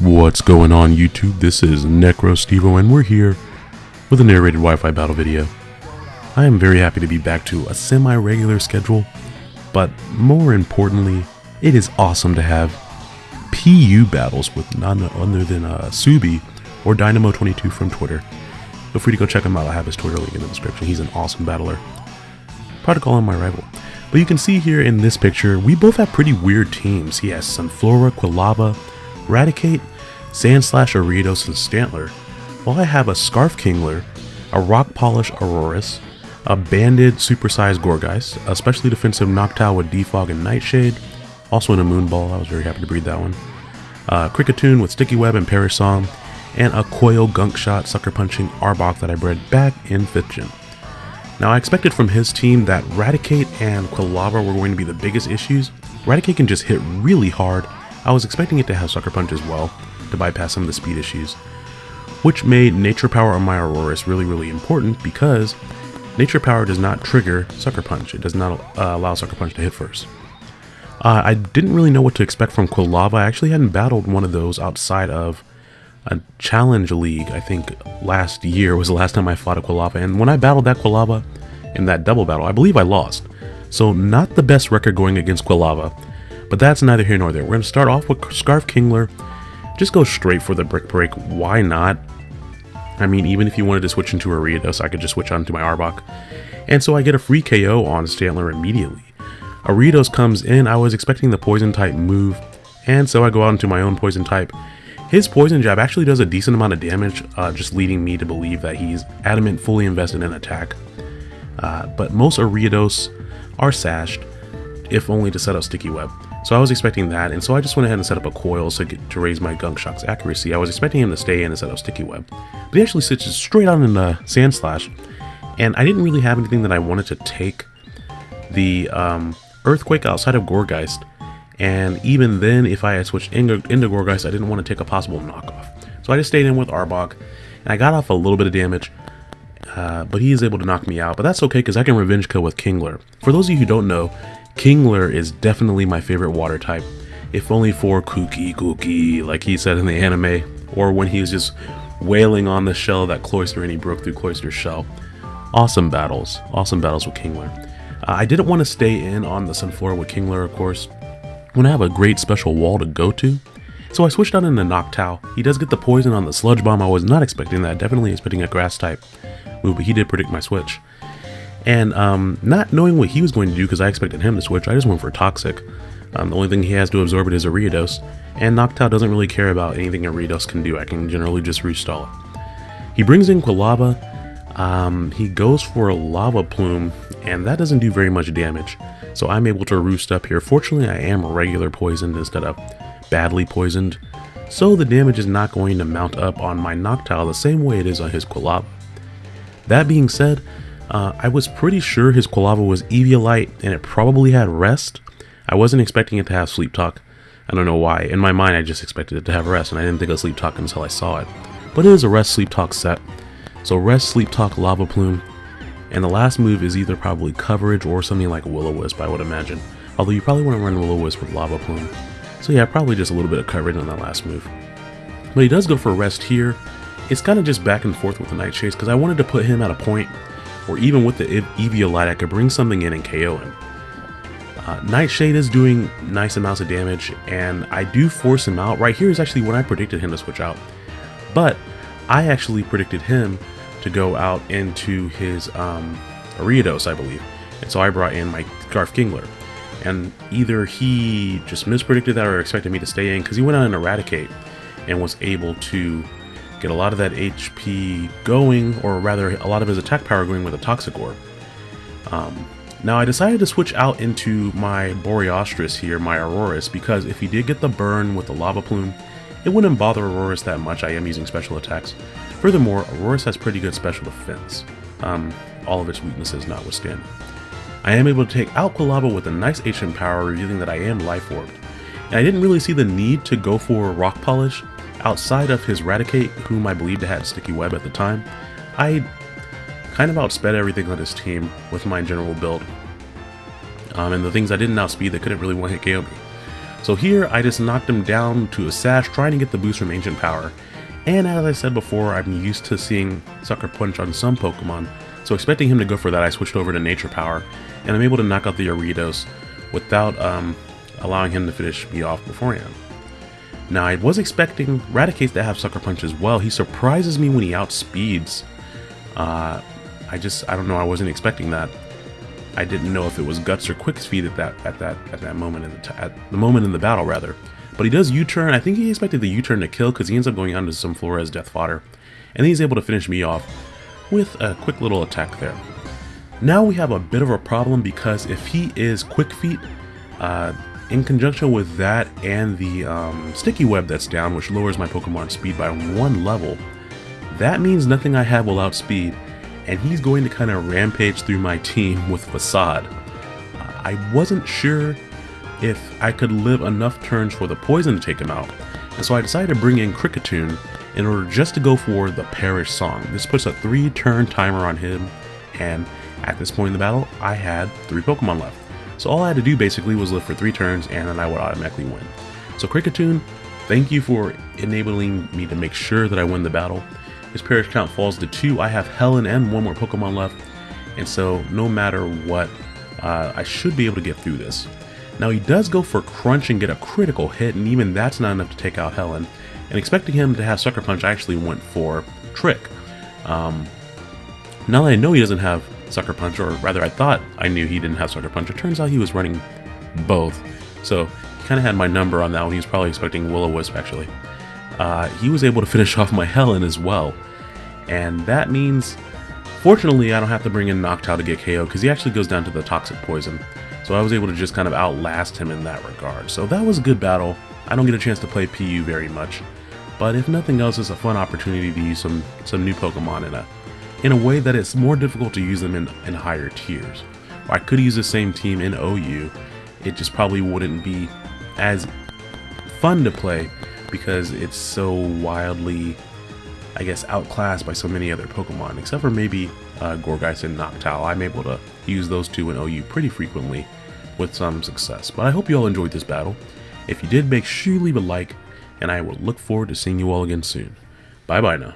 What's going on YouTube? This is NecroStevo and we're here with a narrated Wi-Fi battle video. I am very happy to be back to a semi-regular schedule, but more importantly, it is awesome to have PU battles with none other than uh, Subi or Dynamo22 from Twitter. Feel free to go check him out, I have his Twitter link in the description. He's an awesome battler. Proud to call him my rival. But you can see here in this picture, we both have pretty weird teams. He has Sunflora, Quilava, Raticate, Sandslash Ariados, and Stantler, while I have a Scarf Kingler, a Rock Polish Aurorus, a Banded Supersized Gourgeist, a specially defensive Noctowl with Defog and Nightshade, also in a Moonball, I was very happy to breed that one, uh, Kricketune with Sticky Web and Perish and a Coil Gunk Shot Sucker Punching Arbok that I bred back in 5th Gen. Now I expected from his team that Raticate and Quilava were going to be the biggest issues. Raticate can just hit really hard. I was expecting it to have Sucker Punch as well, to bypass some of the speed issues, which made Nature Power on my Aurorus really, really important because Nature Power does not trigger Sucker Punch. It does not uh, allow Sucker Punch to hit first. Uh, I didn't really know what to expect from Quilava. I actually hadn't battled one of those outside of a challenge league. I think last year was the last time I fought a Quilava. And when I battled that Quilava in that double battle, I believe I lost. So not the best record going against Quilava. But that's neither here nor there. We're going to start off with Scarf Kingler just go straight for the Brick Break. Why not? I mean, even if you wanted to switch into Ariados, I could just switch on to my Arbok. And so I get a free KO on Stantler immediately. Ariados comes in, I was expecting the Poison type move, and so I go out into my own Poison type. His Poison Jab actually does a decent amount of damage, uh, just leading me to believe that he's adamant fully invested in attack. Uh, but most Ariados are sashed, if only to set up Sticky Web. So I was expecting that, and so I just went ahead and set up a coil to, get, to raise my Gunk Shot's accuracy. I was expecting him to stay in and set Sticky Web. But he actually sits straight on in the Sandslash, and I didn't really have anything that I wanted to take the um, Earthquake outside of Gourgeist, and even then, if I had switched into, into Gourgeist, I didn't want to take a possible knockoff. So I just stayed in with Arbok, and I got off a little bit of damage, uh, but he is able to knock me out. But that's okay, because I can Revenge Kill with Kingler. For those of you who don't know, Kingler is definitely my favorite water type, if only for kooky kooky, like he said in the anime, or when he was just wailing on the shell that Cloyster and he broke through Cloyster's shell. Awesome battles, awesome battles with Kingler. Uh, I didn't want to stay in on the Sunflora with Kingler, of course, when I have a great special wall to go to. So I switched out into Noctowl. He does get the poison on the Sludge Bomb. I was not expecting that, definitely expecting a grass type move, but he did predict my switch. And um, not knowing what he was going to do because I expected him to switch, I just went for Toxic. Um, the only thing he has to absorb it is a Ariados, and Noctowl doesn't really care about anything a Ariados can do. I can generally just restall it. He brings in Quilava. Um, he goes for a Lava Plume, and that doesn't do very much damage. So I'm able to roost up here. Fortunately, I am regular poisoned instead of badly poisoned. So the damage is not going to mount up on my Noctowl the same way it is on his Quilava. That being said, uh, I was pretty sure his Quilava was Eviolite and it probably had Rest. I wasn't expecting it to have Sleep Talk. I don't know why. In my mind, I just expected it to have Rest and I didn't think of Sleep Talk until I saw it. But it is a Rest Sleep Talk set. So Rest, Sleep Talk, Lava Plume. And the last move is either probably Coverage or something like Will-O-Wisp, I would imagine. Although you probably want to run Will-O-Wisp with Lava Plume. So yeah, probably just a little bit of coverage on that last move. But he does go for Rest here. It's kind of just back and forth with the Nightshade because I wanted to put him at a point or even with the Eviolite, I could bring something in and KO him. Uh, Nightshade is doing nice amounts of damage, and I do force him out. Right here is actually when I predicted him to switch out. But I actually predicted him to go out into his um, Ariados, I believe. And so I brought in my Scarf Kingler. And either he just mispredicted that or expected me to stay in, because he went out and Eradicate and was able to get a lot of that HP going, or rather a lot of his attack power going with a Toxic Orb. Um, Now I decided to switch out into my Boreastris here, my Aurorus, because if he did get the burn with the Lava Plume, it wouldn't bother Aurorus that much, I am using special attacks. Furthermore, Aurorus has pretty good special defense, um, all of its weaknesses notwithstanding. I am able to take out Quilava with a nice ancient power, revealing that I am Life Orbed. And I didn't really see the need to go for Rock Polish, outside of his Raticate, whom I believed had Sticky Web at the time. I kind of outsped everything on his team with my general build. Um, and the things I didn't outspeed that couldn't really one-hit KO me. So here, I just knocked him down to a Sash, trying to get the boost from Ancient Power. And as I said before, I'm used to seeing Sucker Punch on some Pokemon, so expecting him to go for that, I switched over to Nature Power, and I'm able to knock out the Ariados without um, allowing him to finish me off beforehand. Now, I was expecting Raticate to have Sucker Punch as well. He surprises me when he outspeeds. Uh, I just, I don't know, I wasn't expecting that. I didn't know if it was Guts or Quick Speed at that at that at that moment in the at the moment in the battle rather. But he does U-turn. I think he expected the U-turn to kill because he ends up going on to Sunflora's Death Fodder, and he's able to finish me off with a quick little attack there. Now we have a bit of a problem because if he is Quick Feet, uh, in conjunction with that and the um, Sticky Web that's down, which lowers my Pokemon speed by one level, that means nothing I have will outspeed, and he's going to kind of rampage through my team with Facade. I wasn't sure if I could live enough turns for the poison to take him out, and so I decided to bring in Kricketune in order just to go for the Perish Song. This puts a 3 turn timer on him, and at this point in the battle, I had 3 Pokemon left. So all I had to do basically was live for 3 turns, and then I would automatically win. So Kricketune, thank you for enabling me to make sure that I win the battle. His Perish count falls to 2. I have Helen and one more Pokemon left, and so no matter what, uh, I should be able to get through this. Now he does go for Crunch and get a critical hit, and even that's not enough to take out Helen. And expecting him to have Sucker Punch, I actually went for Trick. Um, now that I know he doesn't have Sucker Punch, or rather I thought I knew he didn't have Sucker Punch, it turns out he was running both. So he kind of had my number on that one. He was probably expecting Will-O-Wisp actually uh, he was able to finish off my Helen as well. And that means, fortunately, I don't have to bring in Noctowl to get KO because he actually goes down to the Toxic Poison. So I was able to just kind of outlast him in that regard. So that was a good battle. I don't get a chance to play PU very much. But if nothing else, it's a fun opportunity to use some, some new Pokemon in a, in a way that it's more difficult to use them in, in higher tiers. I could use the same team in OU, it just probably wouldn't be as fun to play because it's so wildly, I guess, outclassed by so many other Pokemon, except for maybe uh, Gourgeist and Noctowl. I'm able to use those two in OU pretty frequently with some success. But I hope you all enjoyed this battle. If you did, make sure you leave a like, and I will look forward to seeing you all again soon. Bye bye now.